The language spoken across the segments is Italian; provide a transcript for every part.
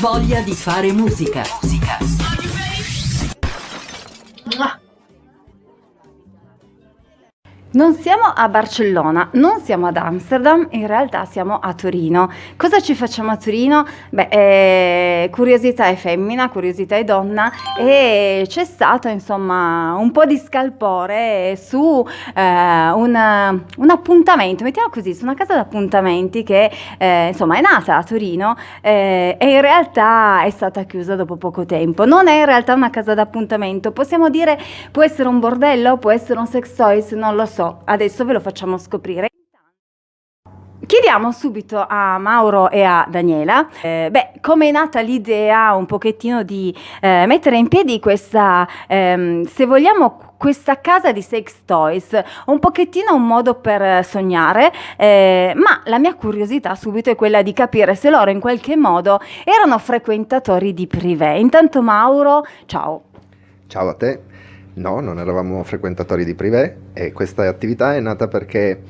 Voglia di fare musica. musica. Non siamo a Barcellona, non siamo ad Amsterdam, in realtà siamo a Torino. Cosa ci facciamo a Torino? Beh, eh, curiosità è femmina, curiosità è donna e c'è stato insomma un po' di scalpore su eh, un, un, appuntamento, mettiamo così, su una casa d'appuntamenti che eh, insomma è nata a Torino eh, e in realtà è stata chiusa dopo poco tempo. Non è in realtà una casa d'appuntamento, possiamo dire può essere un bordello, può essere un sex toys, non lo so so, adesso ve lo facciamo scoprire. Chiediamo subito a Mauro e a Daniela, eh, beh, come è nata l'idea un pochettino di eh, mettere in piedi questa, ehm, se vogliamo, questa casa di sex toys, un pochettino un modo per sognare, eh, ma la mia curiosità subito è quella di capire se loro in qualche modo erano frequentatori di privé. Intanto Mauro, ciao. Ciao a te. No, non eravamo frequentatori di privé e questa attività è nata perché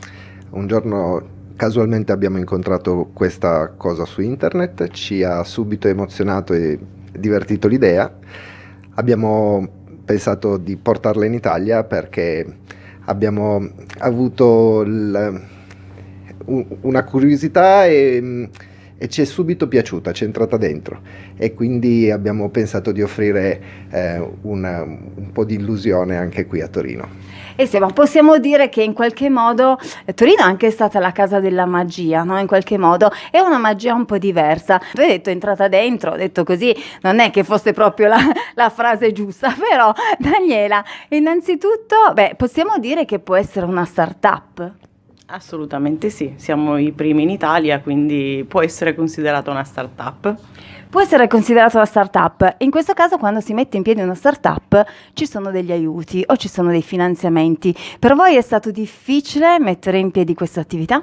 un giorno casualmente abbiamo incontrato questa cosa su internet, ci ha subito emozionato e divertito l'idea. Abbiamo pensato di portarla in Italia perché abbiamo avuto una curiosità e e ci è subito piaciuta, ci è entrata dentro e quindi abbiamo pensato di offrire eh, una, un po' di illusione anche qui a Torino. E sì, ma possiamo dire che in qualche modo eh, Torino è anche stata la casa della magia, no? In qualche modo è una magia un po' diversa. Tu hai detto entrata dentro, ho detto così, non è che fosse proprio la, la frase giusta, però Daniela, innanzitutto, beh, possiamo dire che può essere una start-up. Assolutamente sì, siamo i primi in Italia, quindi può essere considerata una start-up. Può essere considerata una start-up. In questo caso quando si mette in piedi una start-up ci sono degli aiuti o ci sono dei finanziamenti. Per voi è stato difficile mettere in piedi questa attività?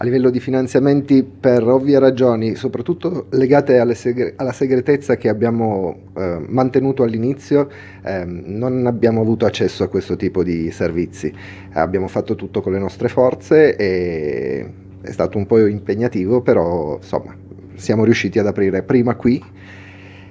A livello di finanziamenti per ovvie ragioni, soprattutto legate segre alla segretezza che abbiamo eh, mantenuto all'inizio, eh, non abbiamo avuto accesso a questo tipo di servizi. Abbiamo fatto tutto con le nostre forze e è stato un po' impegnativo, però insomma siamo riusciti ad aprire prima qui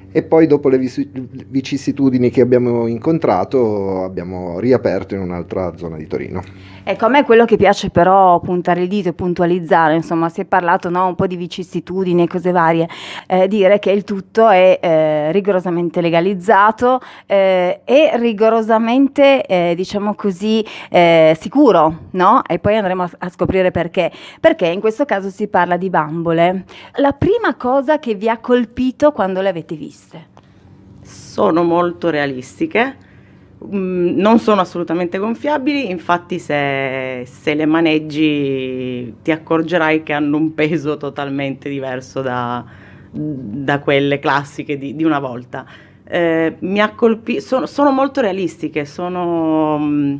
e poi dopo le vicissitudini che abbiamo incontrato abbiamo riaperto in un'altra zona di Torino. Ecco, a me quello che piace però puntare il dito e puntualizzare, insomma si è parlato no, un po' di vicissitudini e cose varie, eh, dire che il tutto è eh, rigorosamente legalizzato eh, e rigorosamente, eh, diciamo così, eh, sicuro, no? E poi andremo a, a scoprire perché. Perché in questo caso si parla di bambole. La prima cosa che vi ha colpito quando le avete viste? Sono molto realistiche Mm, non sono assolutamente gonfiabili, infatti se, se, le maneggi ti accorgerai che hanno un peso totalmente diverso da, da quelle classiche di, di una volta. Eh, mi ha colpito, sono, sono, molto realistiche, sono... Mm,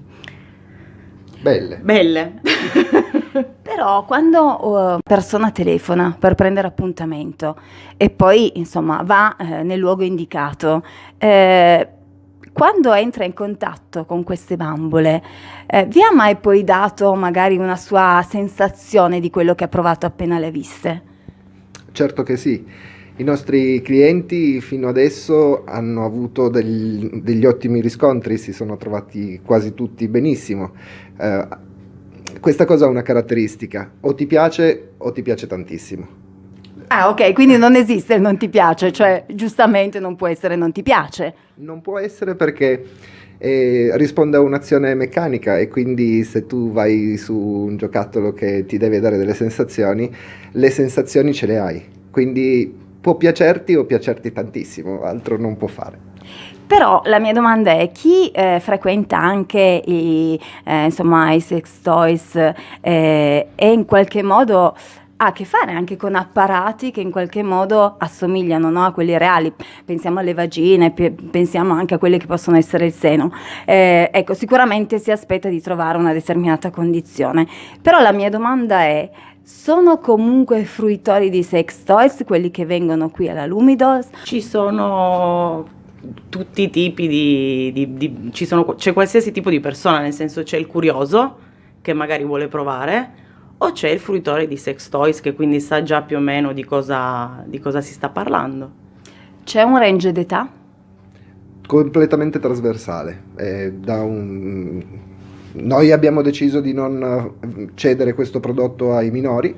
belle. Belle. Però quando una uh, persona telefona per prendere appuntamento e poi insomma va eh, nel luogo indicato, eh, quando entra in contatto con queste bambole, eh, vi ha mai poi dato magari una sua sensazione di quello che ha provato appena le viste? Certo che sì. I nostri clienti fino adesso hanno avuto del, degli ottimi riscontri, si sono trovati quasi tutti benissimo. Eh, questa cosa ha una caratteristica, o ti piace o ti piace tantissimo. Ah, ok, quindi non esiste il non ti piace, cioè giustamente non può essere non ti piace. Non può essere perché eh, risponde a un'azione meccanica e quindi se tu vai su un giocattolo che ti deve dare delle sensazioni, le sensazioni ce le hai. Quindi può piacerti o piacerti tantissimo, altro non può fare. Però la mia domanda è chi eh, frequenta anche i, eh, insomma, i sex toys eh, e in qualche modo ha a che fare anche con apparati che in qualche modo assomigliano no, a quelli reali. Pensiamo alle vagine, pensiamo anche a quelli che possono essere il seno. Eh, ecco, sicuramente si aspetta di trovare una determinata condizione. Però la mia domanda è, sono comunque fruitori di sex toys quelli che vengono qui alla Lumidos? Ci sono tutti i tipi di, di, di c'è qualsiasi tipo di persona, nel senso c'è il curioso che magari vuole provare, o c'è il fruitore di sex toys che quindi sa già più o meno di cosa, di cosa si sta parlando. C'è un range d'età? Completamente trasversale. Eh, un... Noi abbiamo deciso di non cedere questo prodotto ai minori,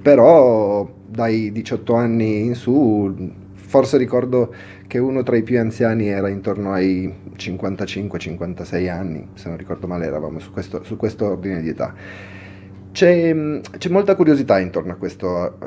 però dai 18 anni in su, forse ricordo che uno tra i più anziani era intorno ai 55-56 anni, se non ricordo male eravamo su questo, su questo ordine di età. C'è, c'è, molta curiosità intorno a questo,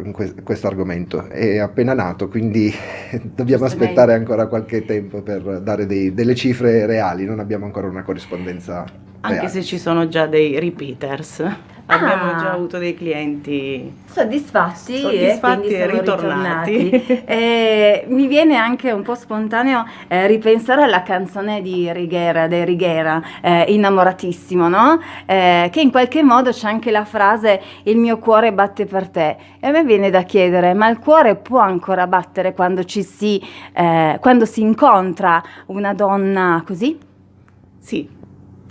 questo, argomento, è appena nato, quindi dobbiamo aspettare ancora qualche tempo per dare dei, delle cifre reali, non abbiamo ancora una corrispondenza. Anche se ci sono già dei repeaters. Abbiamo ah. già avuto dei clienti soddisfatti, soddisfatti e, e ritornati. e mi viene anche un po' spontaneo eh, ripensare alla canzone di Rigera, dei Rigera, eh, Innamoratissimo, no? Eh, che in qualche modo c'è anche la frase il mio cuore batte per te. E a me viene da chiedere, ma il cuore può ancora battere quando ci si, eh, quando si incontra una donna così? Sì,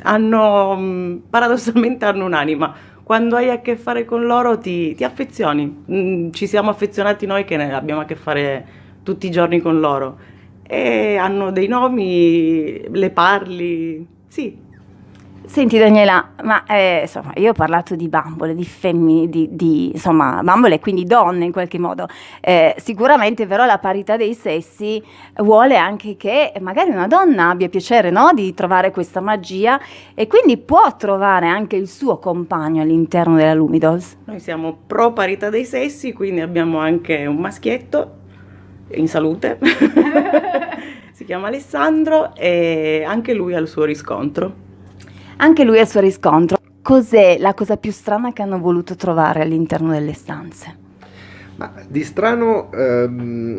hanno, mm, paradossalmente hanno un'anima quando hai a che fare con loro ti, ti affezioni. Mm, ci siamo affezionati noi che abbiamo a che fare tutti i giorni con loro. E hanno dei nomi, le parli, sì, Senti Daniela, ma eh, insomma, io ho parlato di bambole, di femmine, di, di insomma, bambole, quindi donne in qualche modo. Eh, sicuramente però la parità dei sessi vuole anche che magari una donna abbia piacere no? di trovare questa magia e quindi può trovare anche il suo compagno all'interno della Lumidols. Noi siamo pro parità dei sessi, quindi abbiamo anche un maschietto in salute, si chiama Alessandro e anche lui ha il suo riscontro. Anche lui ha il suo riscontro. Cos'è la cosa più strana che hanno voluto trovare all'interno delle stanze? Ma di strano, ehm,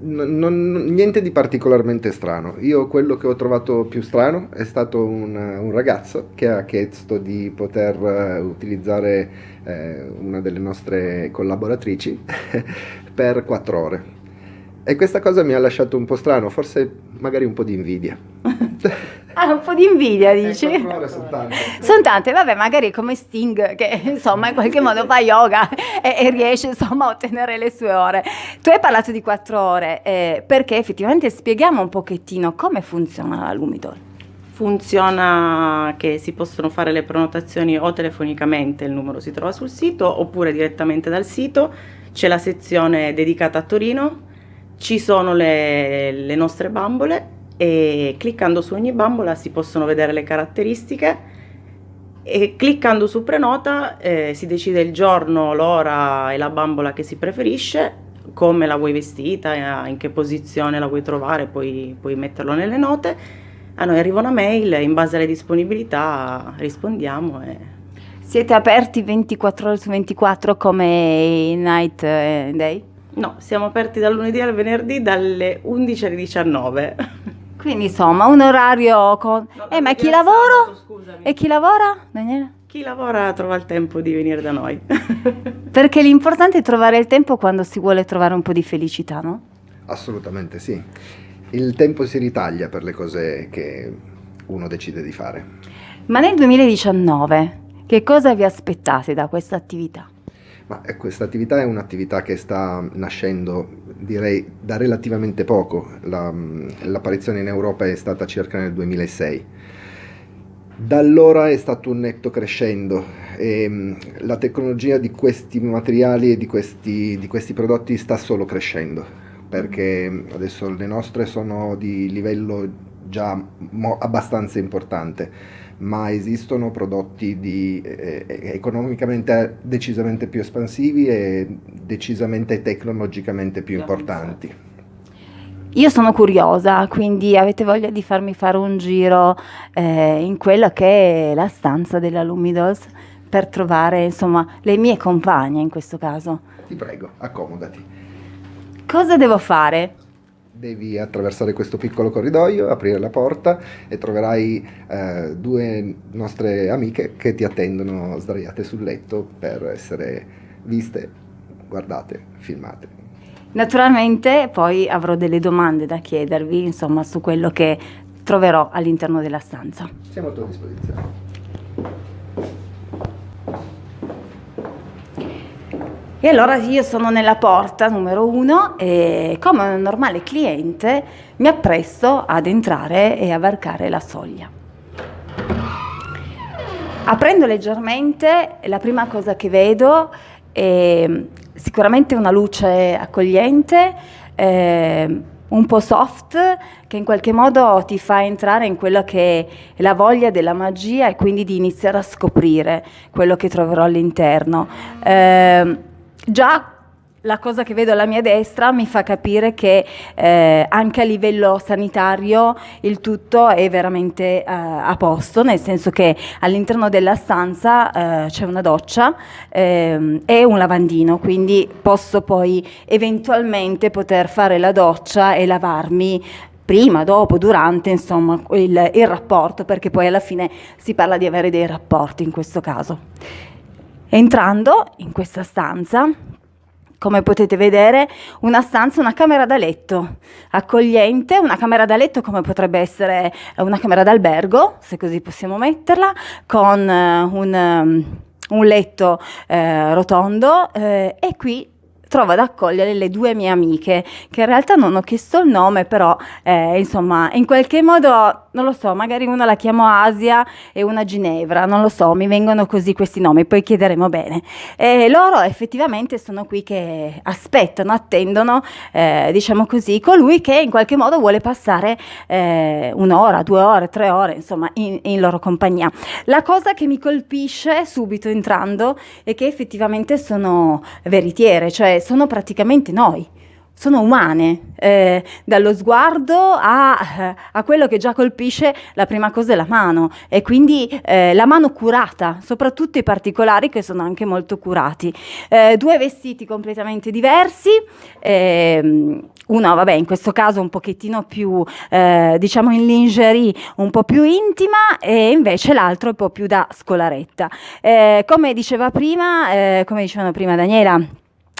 non, niente di particolarmente strano. Io quello che ho trovato più strano è stato un, un ragazzo che ha chiesto di poter uh, utilizzare eh, una delle nostre collaboratrici per quattro ore. E questa cosa mi ha lasciato un po' strano, forse magari un po' di invidia. Ah, un po' di invidia, dici? Eh, ore sono tante. Sono tante, vabbè, magari come Sting, che insomma in qualche modo fa yoga e, e, riesce insomma a ottenere le sue ore. Tu hai parlato di quattro ore, eh, perché effettivamente spieghiamo un pochettino come funziona la Lumidol. Funziona che si possono fare le prenotazioni o telefonicamente, il numero si trova sul sito, oppure direttamente dal sito. C'è la sezione dedicata a Torino, ci sono le, le nostre bambole e cliccando su ogni bambola si possono vedere le caratteristiche e cliccando su prenota eh, si decide il giorno, l'ora e la bambola che si preferisce, come la vuoi vestita, in che posizione la vuoi trovare, puoi, puoi metterlo nelle note. A noi arriva una mail, in base alle disponibilità rispondiamo. E... Siete aperti 24 ore su 24 come Night eh, Day? No, siamo aperti dal lunedì al venerdì dalle 11 alle 19. Quindi insomma un orario con... No, eh ma chi lavora? E chi lavora, Daniele? Chi lavora trova il tempo di venire da noi. Perché l'importante è trovare il tempo quando si vuole trovare un po' di felicità, no? Assolutamente sì. Il tempo si ritaglia per le cose che uno decide di fare. Ma nel 2019 che cosa vi aspettate da questa attività? Ma eh, questa attività è un'attività che sta nascendo, direi, da relativamente poco. La, mm, l'apparizione in Europa è stata circa nel 2006. Da allora è stato un netto crescendo e mm, la tecnologia di questi materiali e di questi, di questi prodotti sta solo crescendo perché mm, adesso le nostre sono di livello già abbastanza importante ma esistono prodotti di, eh, eh, economicamente decisamente più espansivi e decisamente tecnologicamente più importanti. Io sono curiosa, quindi avete voglia di farmi fare un giro eh, in quella che è la stanza della Lumidos per trovare insomma le mie compagne in questo caso. Ti prego, accomodati. Cosa devo fare? Devi attraversare questo piccolo corridoio, aprire la porta e troverai eh, due nostre amiche che ti attendono sdraiate sul letto per essere viste, guardate, filmate. Naturalmente poi avrò delle domande da chiedervi, insomma, su quello che troverò all'interno della stanza. Siamo a tua disposizione. E allora io sono nella porta numero uno e come un normale cliente mi appresto ad entrare e a varcare la soglia. Aprendo leggermente, la prima cosa che vedo è sicuramente una luce accogliente, eh, un po' soft, che in qualche modo ti fa entrare in quello che è la voglia della magia e quindi di iniziare a scoprire quello che troverò all'interno. Eh, già la cosa che vedo alla mia destra mi fa capire che eh, anche a livello sanitario il tutto è veramente eh, a posto, nel senso che all'interno della stanza eh, c'è una doccia ehm, e un lavandino, quindi posso poi eventualmente poter fare la doccia e lavarmi prima, dopo, durante, insomma, il, il rapporto, perché poi alla fine si parla di avere dei rapporti in questo caso. Entrando in questa stanza, come potete vedere, una stanza, una camera da letto accogliente, una camera da letto come potrebbe essere una camera d'albergo, se così possiamo metterla, con uh, un, um, un, letto uh, rotondo eh, e qui trovo ad accogliere le due mie amiche, che in realtà non ho chiesto il nome, però eh, insomma, in qualche modo, non lo so, magari una la chiamo Asia e una Ginevra, non lo so, mi vengono così questi nomi, poi chiederemo bene. E loro effettivamente sono qui che aspettano, attendono, eh, diciamo così, colui che in qualche modo vuole passare eh, un'ora, due ore, tre ore, insomma, in, in loro compagnia. La cosa che mi colpisce subito entrando è che effettivamente sono veritiere, cioè sono praticamente noi, sono umane, eh, dallo sguardo a, a, quello che già colpisce la prima cosa è la mano e quindi eh, la mano curata, soprattutto i particolari che sono anche molto curati. Eh, due vestiti completamente diversi, ehm, uno vabbè in questo caso un pochettino più eh, diciamo in lingerie, un po' più intima e invece l'altro un po' più da scolaretta. Eh, come diceva prima, eh, come dicevano prima Daniela,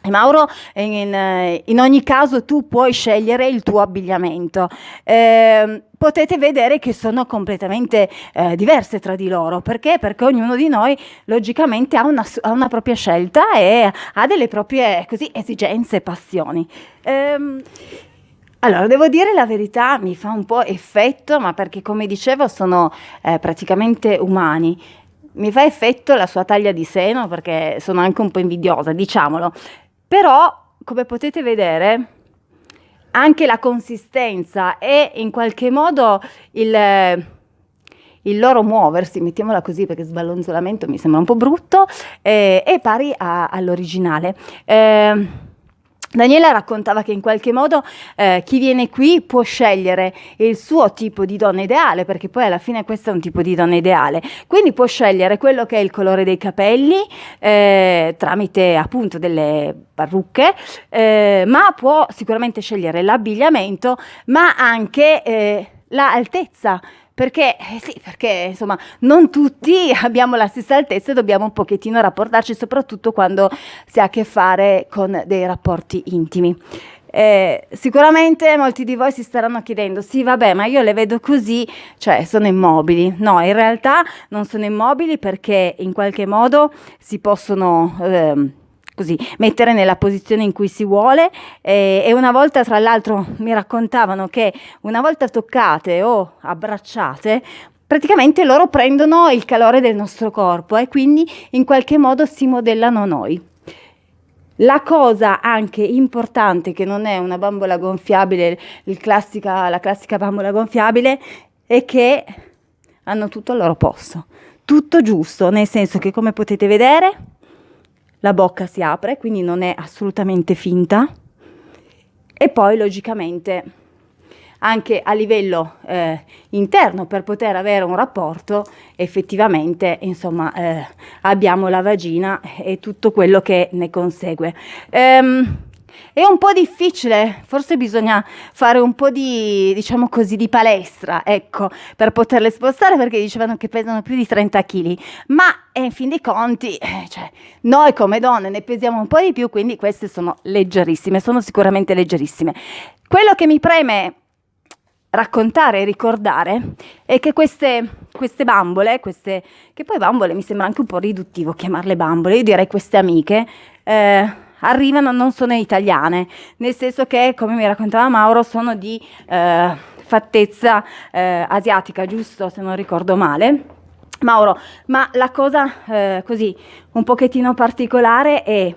Mauro, in, in, ogni caso tu puoi scegliere il tuo abbigliamento. Eh, potete vedere che sono completamente eh, diverse tra di loro. Perché? Perché ognuno di noi logicamente ha una, ha una propria scelta e ha delle proprie così, esigenze e passioni. Eh, allora, devo dire la verità, mi fa un po' effetto, ma perché come dicevo sono eh, praticamente umani. Mi fa effetto la sua taglia di seno perché sono anche un po' invidiosa, diciamolo. Però, come potete vedere, anche la consistenza e in qualche modo il, il loro muoversi, mettiamola così perché sballonzolamento mi sembra un po' brutto, eh, è pari all'originale. Eh, Daniela raccontava che in qualche modo eh, chi viene qui può scegliere il suo tipo di donna ideale, perché poi alla fine questo è un tipo di donna ideale, quindi può scegliere quello che è il colore dei capelli eh, tramite appunto delle parrucche, eh, ma può sicuramente scegliere l'abbigliamento, ma anche eh, l'altezza perché, eh sì, perché insomma non tutti abbiamo la stessa altezza e dobbiamo un pochettino rapportarci, soprattutto quando si ha a che fare con dei rapporti intimi. Eh, sicuramente molti di voi si staranno chiedendo, sì vabbè ma io le vedo così, cioè sono immobili. No, in realtà non sono immobili perché in qualche modo si possono... Eh, così, mettere nella posizione in cui si vuole eh, e una volta tra l'altro mi raccontavano che una volta toccate o abbracciate praticamente loro prendono il calore del nostro corpo e quindi in qualche modo si modellano noi. La cosa anche importante che non è una bambola gonfiabile, classica, la classica bambola gonfiabile, è che hanno tutto al loro posto, tutto giusto, nel senso che come potete vedere la bocca si apre, quindi non è assolutamente finta. E poi logicamente anche a livello eh, interno per poter avere un rapporto effettivamente insomma eh, abbiamo la vagina e tutto quello che ne consegue. Um, è un po' difficile, forse bisogna fare un po' di, diciamo così, di palestra, ecco, per poterle spostare perché dicevano che pesano più di 30 kg, ma eh, in fin dei conti, eh, cioè, noi come donne ne pesiamo un po' di più, quindi queste sono leggerissime, sono sicuramente leggerissime. Quello che mi preme raccontare e ricordare è che queste, queste bambole, queste, che poi bambole mi sembra anche un po' riduttivo chiamarle bambole, io direi queste amiche, eh, arrivano non sono italiane, nel senso che, come mi raccontava Mauro, sono di eh, fattezza eh, asiatica, giusto? Se non ricordo male. Mauro, ma la cosa eh, così un pochettino particolare è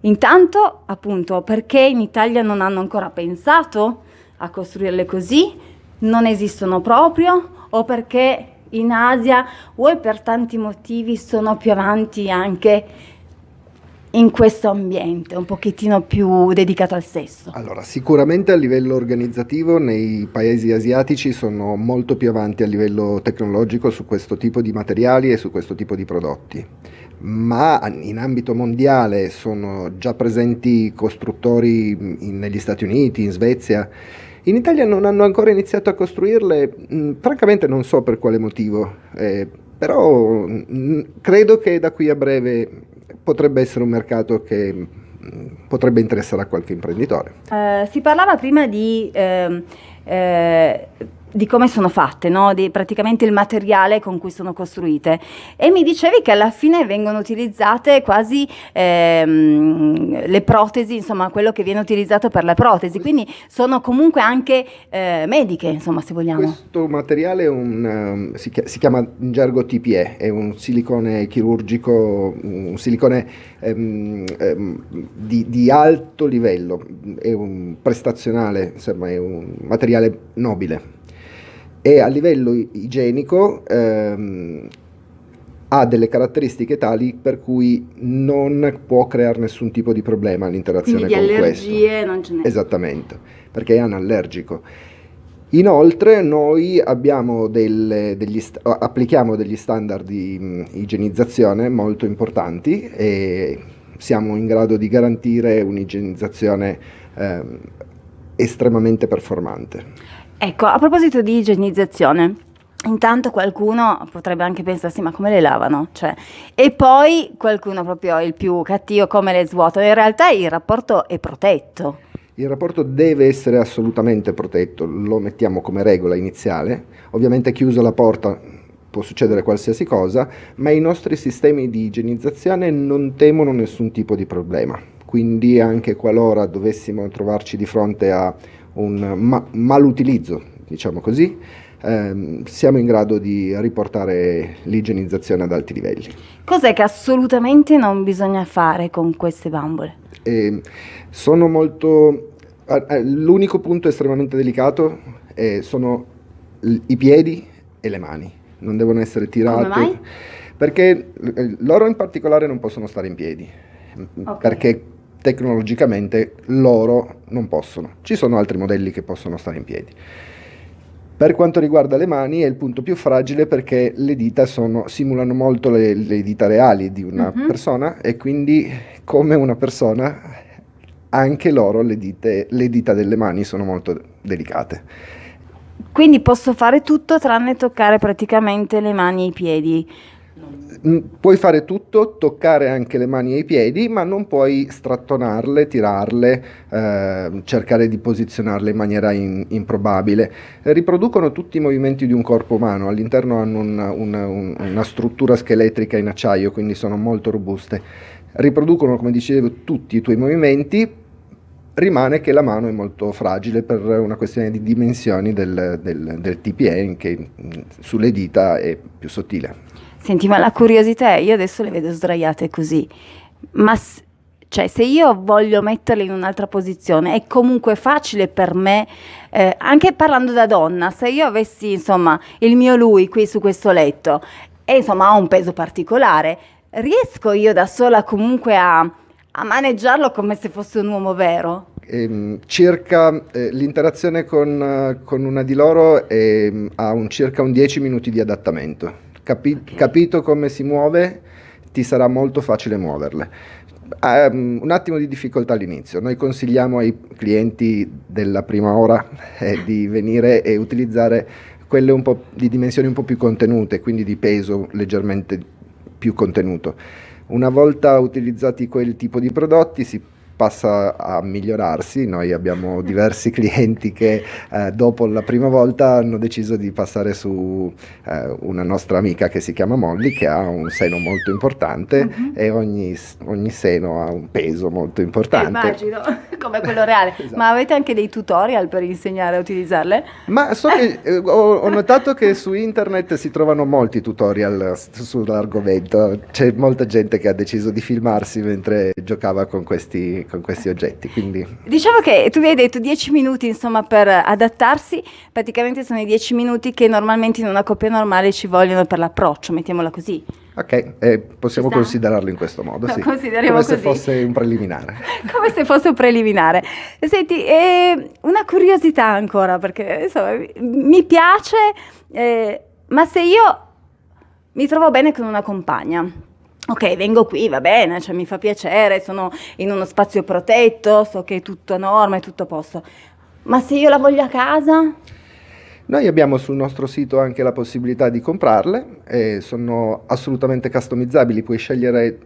intanto appunto perché in Italia non hanno ancora pensato a costruirle così, non esistono proprio? O perché in Asia o per tanti motivi sono più avanti anche in questo ambiente un pochettino più dedicato al sesso? Allora, sicuramente a livello organizzativo nei paesi asiatici sono molto più avanti a livello tecnologico su questo tipo di materiali e su questo tipo di prodotti, ma in ambito mondiale sono già presenti costruttori in, negli Stati Uniti, in Svezia. In Italia non hanno ancora iniziato a costruirle, mh, francamente non so per quale motivo, eh, però mh, credo che da qui a breve potrebbe essere un mercato che mm, potrebbe interessare a qualche imprenditore. Uh, si parlava prima di... Uh, uh, di come sono fatte, no? di praticamente il materiale con cui sono costruite. E mi dicevi che alla fine vengono utilizzate quasi ehm, le protesi, insomma quello che viene utilizzato per le protesi, quindi sono comunque anche eh, mediche, insomma se vogliamo. Questo materiale un, um, si, si, chiama in gergo TPE, è un silicone chirurgico, un silicone um, um, di, di, alto livello, è un prestazionale, insomma è un materiale nobile e a livello igienico ehm, ha delle caratteristiche tali per cui non può creare nessun tipo di problema all'interazione con questo. Quindi allergie non ce n'è. Esattamente, perché è anallergico. Inoltre noi delle, degli applichiamo degli standard di mh, igienizzazione molto importanti e siamo in grado di garantire un'igienizzazione eh, estremamente performante. Ecco, a proposito di igienizzazione, Intanto qualcuno potrebbe anche pensarsi ma come le lavano? Cioè, e poi qualcuno proprio il più cattivo come le svuotano. In realtà il rapporto è protetto. Il rapporto deve essere assolutamente protetto, lo mettiamo come regola iniziale. Ovviamente chiusa la porta può succedere qualsiasi cosa, ma i nostri sistemi di igienizzazione non temono nessun tipo di problema. Quindi anche qualora dovessimo trovarci di fronte a un ma- malutilizzo, diciamo così, ehm, siamo in grado di riportare l'igienizzazione ad alti livelli. Cos'è che assolutamente non bisogna fare con queste bambole? Eh, sono molto... L'unico punto estremamente delicato sono i piedi e le mani, non devono essere tirate. Come mai? Perché loro in particolare non possono stare in piedi, okay. perché tecnologicamente loro non possono. Ci sono altri modelli che possono stare in piedi. Per quanto riguarda le mani è il punto più fragile perché le dita sono, simulano molto le, le, dita reali di una uh-huh. persona e quindi come una persona anche loro le, dite, le dita delle mani sono molto delicate. Quindi posso fare tutto tranne toccare praticamente le mani e i piedi. Mm, puoi fare tutto, toccare anche le mani e i piedi, ma non puoi strattonarle, tirarle, eh, cercare di posizionarle in maniera in, improbabile. Riproducono tutti i movimenti di un corpo umano, all'interno hanno una, una, una struttura scheletrica in acciaio, quindi sono molto robuste. Riproducono, come dicevo, tutti i tuoi movimenti, rimane che la mano è molto fragile per una questione di dimensioni del, del, del TPE, che mm, sulle dita è più sottile. Senti, ma la curiosità è, io adesso le vedo sdraiate così, ma cioè, se io voglio metterle in un'altra posizione, è comunque facile per me, eh, anche parlando da donna, se io avessi, insomma, il mio lui qui su questo letto e, insomma, ha un peso particolare, riesco io da sola comunque a, a maneggiarlo come se fosse un uomo vero? Eh, circa eh, l'interazione con, uh, con, una di loro è, ha un, circa un 10 minuti di adattamento Capi- okay. Capito come si muove, ti sarà molto facile muoverle. Um, un attimo di difficoltà all'inizio. Noi consigliamo ai clienti della prima ora eh, di venire e utilizzare quelle un po' di dimensioni un po' più contenute, quindi di peso leggermente più contenuto. Una volta utilizzati quel tipo di prodotti si passa a migliorarsi. Noi abbiamo diversi clienti che eh, dopo la prima volta hanno deciso di passare su eh, una nostra amica che si chiama Molly, che ha un seno molto importante uh-huh. e ogni, ogni, seno ha un peso molto importante. Immagino, come quello reale. esatto. Ma avete anche dei tutorial per insegnare a utilizzarle? Ma so che, eh, ho, ho notato che su internet si trovano molti tutorial sull'argomento. C'è molta gente che ha deciso di filmarsi mentre giocava con questi, con questi oggetti. Quindi... Diciamo che tu mi hai detto 10 minuti insomma, per adattarsi, praticamente sono i 10 minuti che normalmente in una coppia normale ci vogliono per l'approccio, mettiamola così. Ok, eh, possiamo considerarlo in questo modo, sì. Come così. se fosse un preliminare. Come se fosse un preliminare. Senti, eh, una curiosità ancora, perché insomma, mi piace, eh, ma se io mi trovo bene con una compagna, ok, vengo qui, va bene, cioè mi fa piacere, sono in uno spazio protetto, so che è tutto a norma, è tutto a posto, ma se io la voglio a casa? Noi abbiamo sul nostro sito anche la possibilità di comprarle, e sono assolutamente customizzabili, puoi scegliere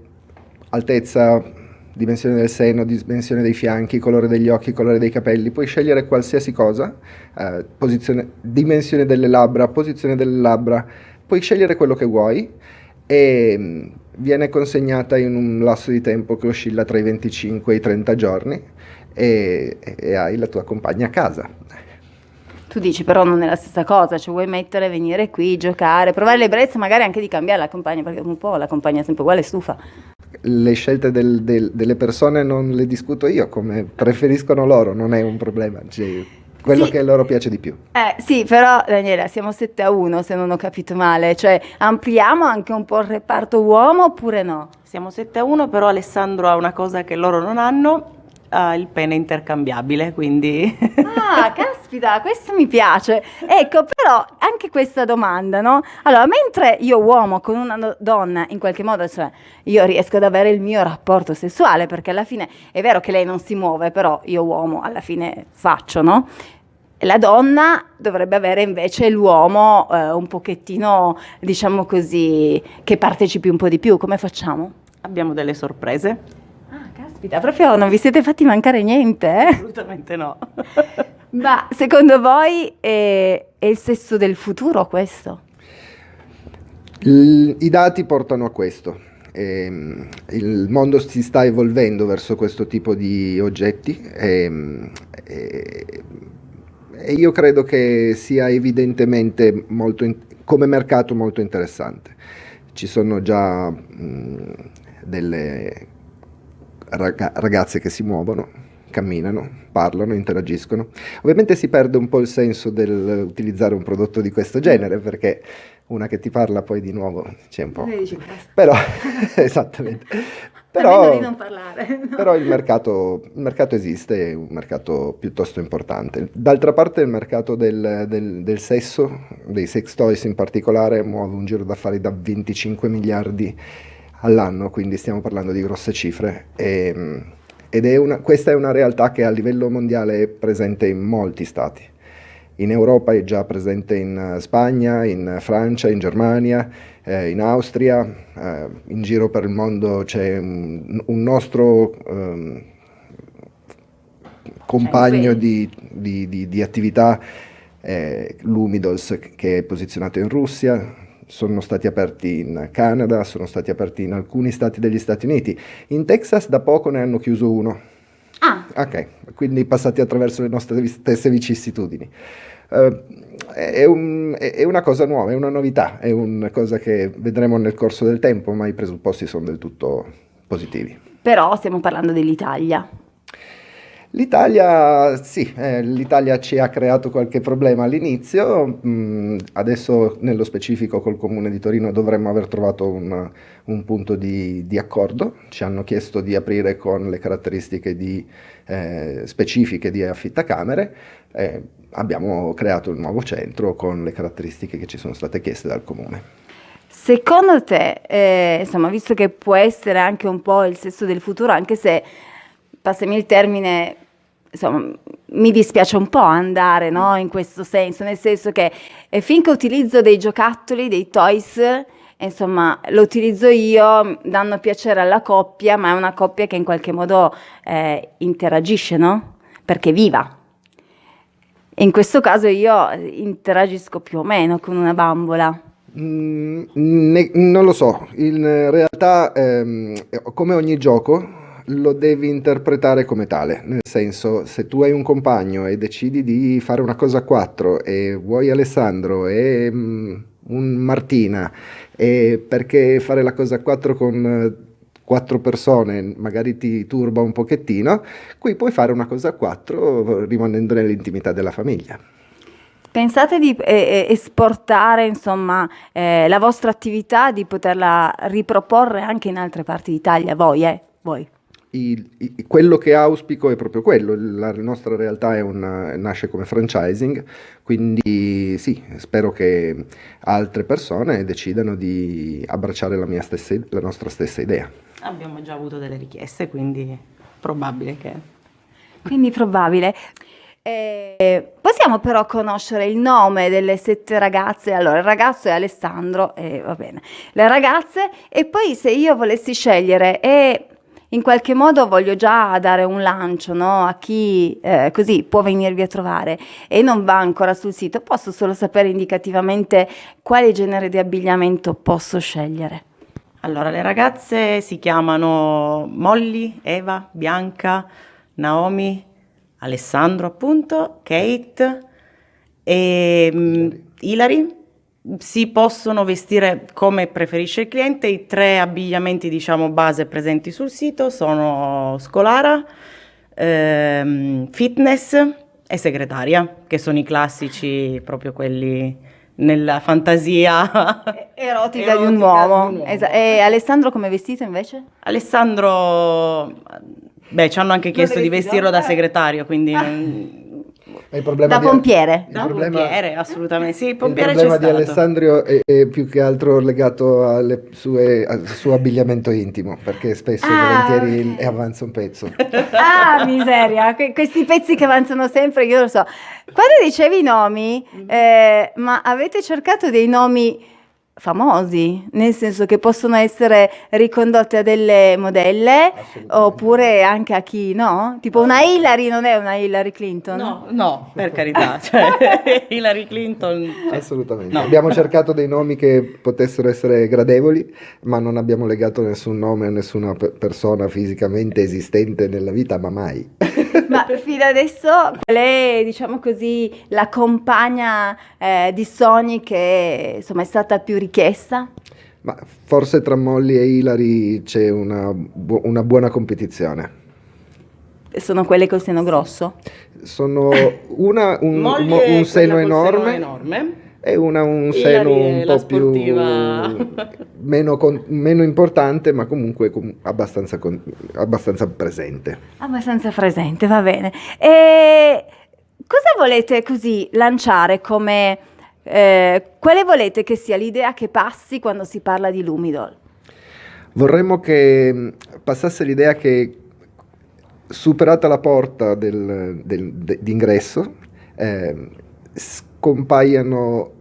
altezza, dimensione del seno, dimensione dei fianchi, colore degli occhi, colore dei capelli, puoi scegliere qualsiasi cosa, eh, dimensione delle labbra, posizione delle labbra, puoi scegliere quello che vuoi e mm, viene consegnata in un lasso di tempo che oscilla tra i 25 e i 30 giorni e, e hai la tua compagna a casa. Tu dici però non è la stessa cosa, cioè vuoi mettere, venire qui, giocare, provare l'ebbrezza magari anche di cambiare la compagna, perché un po' la compagna è sempre uguale, stufa. Le scelte del, del, delle persone non le discuto io, come preferiscono loro, non è un problema. Cioè, quello sì. che loro piace di più. Eh, sì, però Daniela, siamo 7 a 1 se non ho capito male, cioè ampliamo anche un po' il reparto uomo oppure no? Siamo 7 a 1, però Alessandro ha una cosa che loro non hanno, ha il pene intercambiabile, quindi... Ah, caspita, questo mi piace. Ecco, però anche questa domanda, no? Allora, mentre io uomo con una donna, in qualche modo, cioè, io riesco ad avere il mio rapporto sessuale, perché alla fine è vero che lei non si muove, però io uomo alla fine faccio, no? La donna dovrebbe avere invece l'uomo eh, un pochettino, diciamo così, che partecipi un po' di più. Come facciamo? Abbiamo delle sorprese. Ah, caspita, proprio non vi siete fatti mancare niente, eh? Assolutamente no. Ma secondo voi è, è il sesso del futuro questo? Il, I dati portano a questo. Eh, il mondo si sta evolvendo verso questo tipo di oggetti. Eh, eh, e io credo che sia evidentemente molto in, come mercato molto interessante. Ci sono già mh, delle raga, ragazze che si muovono, camminano, parlano, interagiscono. Ovviamente si perde un po' il senso dell'utilizzare un prodotto di questo genere perché una che ti parla poi di nuovo c'è un po'. Però, esattamente. Però, parlare, no? però il, mercato, il, mercato, esiste, è un mercato piuttosto importante. D'altra parte il mercato del, del, del, sesso, dei sex toys in particolare, muove un giro d'affari da 25 miliardi all'anno, quindi stiamo parlando di grosse cifre. E, ed è una, questa è una realtà che a livello mondiale è presente in molti stati. In Europa è già presente in Spagna, in Francia, in Germania, eh, in Austria, eh, in giro per il mondo c'è un, un nostro ehm, compagno di, di, di, di attività, eh, l'Umidos, che è posizionato in Russia, sono stati aperti in Canada, sono stati aperti in alcuni stati degli Stati Uniti. In Texas da poco ne hanno chiuso uno. Ah. Ok, quindi passati attraverso le nostre stesse vicissitudini. Uh, è, un, è, una cosa nuova, è una novità, è una cosa che vedremo nel corso del tempo, ma i presupposti sono del tutto positivi. Però stiamo parlando dell'Italia. L'Italia, sì, eh, l'Italia ci ha creato qualche problema all'inizio, mm, adesso nello specifico col Comune di Torino dovremmo aver trovato un, un punto di, di, accordo, ci hanno chiesto di aprire con le caratteristiche di, eh, specifiche di affittacamere, eh, abbiamo creato il nuovo centro con le caratteristiche che ci sono state chieste dal Comune. Secondo te, eh, insomma, visto che può essere anche un po' il sesso del futuro, anche se, passami il termine, insomma, mi dispiace un po' andare no, in questo senso, nel senso che finché utilizzo dei giocattoli, dei toys, insomma, lo utilizzo io, danno piacere alla coppia, ma è una coppia che in qualche modo eh, interagisce, no? Perché viva. In questo caso io interagisco più o meno con una bambola. Mm, ne- non lo so, in realtà ehm, come ogni gioco lo devi interpretare come tale, nel senso se tu hai un compagno e decidi di fare una cosa a quattro e vuoi Alessandro e mm, un Martina e perché fare la cosa a quattro con eh, quattro persone magari ti turba un pochettino, qui puoi fare una cosa a quattro rimanendo nell'intimità della famiglia. Pensate di eh, eh, esportare insomma, eh, la vostra attività, di poterla riproporre anche in altre parti d'Italia, voi, eh? voi. Il, il, quello che auspico è proprio quello, la nostra realtà una, nasce come franchising, quindi sì, spero che altre persone decidano di abbracciare la, stessa, la nostra stessa idea. Abbiamo già avuto delle richieste, quindi probabile che... Quindi probabile. Eh, possiamo però conoscere il nome delle sette ragazze. Allora, il ragazzo è Alessandro, eh, va bene. Le ragazze, e poi se io volessi scegliere, e in qualche modo voglio già dare un lancio no? a chi eh, così può venirvi a trovare e non va ancora sul sito, posso solo sapere indicativamente quale genere di abbigliamento posso scegliere. Allora, le ragazze si chiamano Molly, Eva, Bianca, Naomi, Alessandro appunto, Kate e um, Hilary. Si possono vestire come preferisce il cliente, i tre abbigliamenti diciamo base presenti sul sito sono scolara, ehm, fitness e segretaria, che sono i classici proprio quelli nella fantasia erotica, erotica di un uomo. Di un uomo. Esa- e Alessandro come vestito invece? Alessandro, beh, ci hanno anche chiesto di vestirlo da segretario, quindi... Ah. da pompiere. Da problema, pompiere, assolutamente. Sì, il pompiere il problema di Alessandro è, è, più che altro legato sue, al suo abbigliamento intimo, perché spesso ah. e volentieri avanza un pezzo. Ah, miseria, que- questi pezzi che avanzano sempre, io lo so. Quando dicevi i nomi, mm. eh, ma avete cercato dei nomi famosi, nel senso che possono essere ricondotte a delle modelle oppure anche a chi no? Tipo una Hillary non è una Hillary Clinton? No, no, per carità, cioè, Hillary Clinton... Cioè, Assolutamente. No. Abbiamo cercato dei nomi che potessero essere gradevoli, ma non abbiamo legato nessun nome a nessuna persona fisicamente esistente nella vita, ma mai. ma fino adesso qual è, diciamo così, la compagna eh, di sogni che insomma è stata più richiesta? Ma forse tra Molly e Hilary c'è una, bu- una buona competizione. Sono quelle col seno grosso? Sono una un, mo, un seno enorme, seno enorme e una un seno un po' sportiva. più meno, con, meno, importante ma comunque com, abbastanza, con, abbastanza, presente. Abbastanza presente, va bene. E cosa volete così lanciare come eh, quale volete che sia l'idea che passi quando si parla di Lumidol? Vorremmo che mm, passasse l'idea che superata la porta del, del, de, d'ingresso eh, scompaiano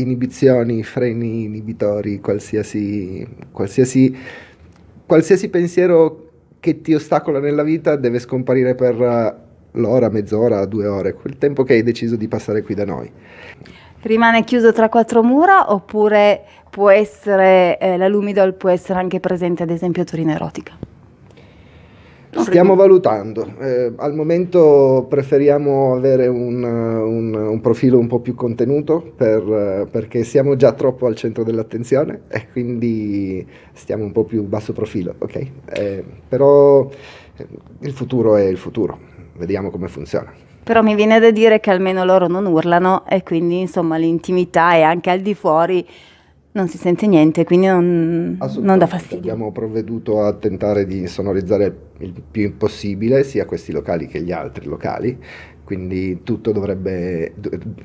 inibizioni, freni inibitori, qualsiasi, qualsiasi, qualsiasi pensiero che ti ostacola nella vita deve scomparire per l'ora, mezz'ora, due ore, quel tempo che hai deciso di passare qui da noi. Rimane chiuso tra quattro mura oppure può essere, eh, la Lumidol può essere anche presente ad esempio a Torino Erotica? Stiamo valutando, eh, al momento preferiamo avere un, un, un, profilo un po' più contenuto per, perché siamo già troppo al centro dell'attenzione e quindi stiamo un po' più basso profilo, ok? Eh, però eh, il futuro è il futuro, vediamo come funziona. Però mi viene da dire che almeno loro non urlano e quindi insomma l'intimità è anche al di fuori non si sente niente, quindi non, non dà fastidio. Abbiamo provveduto a tentare di sonorizzare il più possibile sia questi locali che gli altri locali, quindi tutto dovrebbe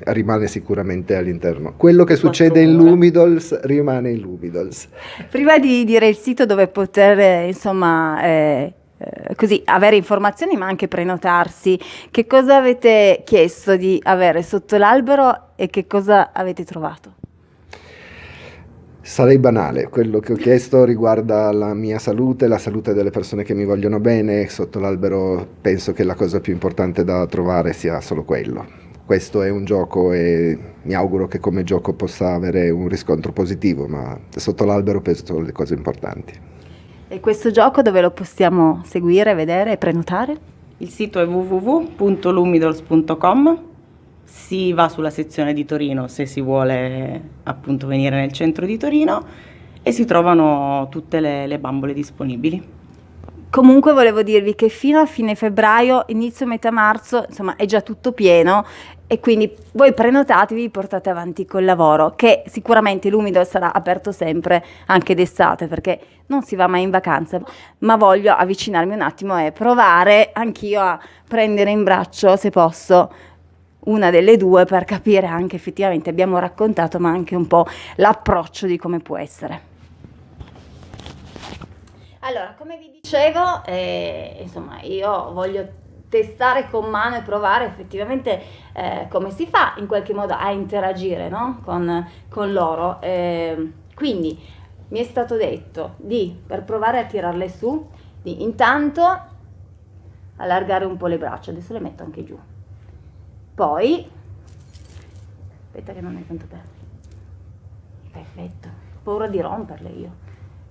rimane sicuramente all'interno. Quello che succede in Lumidols rimane in Lumidols. Prima di dire il sito dove poter insomma eh, eh, così avere informazioni ma anche prenotarsi. Che cosa avete chiesto di avere sotto l'albero e che cosa avete trovato? Sarei banale, quello che ho chiesto riguarda la mia salute, la salute delle persone che mi vogliono bene, sotto l'albero penso che la cosa più importante da trovare sia solo quello. Questo è un gioco e mi auguro che come gioco possa avere un riscontro positivo, ma sotto l'albero penso le cose importanti. E questo gioco dove lo possiamo seguire, vedere e prenotare? Il sito è www.lumidols.com si va sulla sezione di Torino se si vuole appunto venire nel centro di Torino e si trovano tutte le, le bambole disponibili. Comunque volevo dirvi che fino a fine febbraio, inizio metà marzo, insomma è già tutto pieno e quindi voi prenotatevi, portate avanti col lavoro che sicuramente l'umido sarà aperto sempre anche d'estate perché non si va mai in vacanza, ma voglio avvicinarmi un attimo e provare anch'io a prendere in braccio se posso una delle due per capire anche effettivamente abbiamo raccontato ma anche un po' l'approccio di come può essere. Allora, come vi dicevo, eh, insomma, io voglio testare con mano e provare effettivamente eh, come si fa in qualche modo a interagire no? con, con, loro. Eh, quindi mi è stato detto di, per provare a tirarle su, di intanto allargare un po' le braccia, adesso le metto anche giù. Poi, aspetta che non è tanto per... Perfetto, ho paura di romperle io.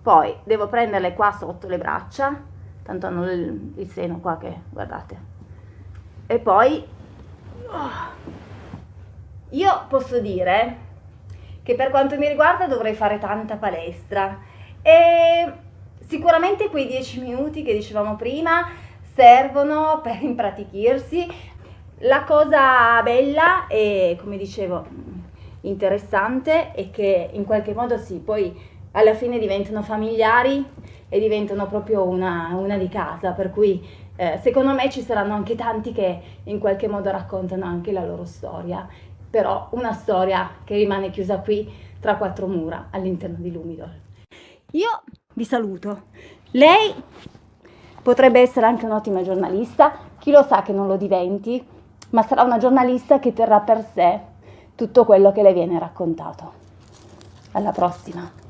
Poi devo prenderle qua sotto le braccia, tanto hanno il, il seno qua che, guardate. E poi, oh, io posso dire che per quanto mi riguarda dovrei fare tanta palestra e sicuramente quei dieci minuti che dicevamo prima servono per impratichirsi la cosa bella e, come dicevo, interessante è che in qualche modo sì, poi alla fine diventano familiari e diventano proprio una, una di casa, per cui eh, secondo me ci saranno anche tanti che in qualche modo raccontano anche la loro storia, però una storia che rimane chiusa qui tra quattro mura all'interno di Lumidol. Io vi saluto. Lei potrebbe essere anche un'ottima giornalista, chi lo sa che non lo diventi, ma sarà una giornalista che terrà per sé tutto quello che le viene raccontato. Alla prossima!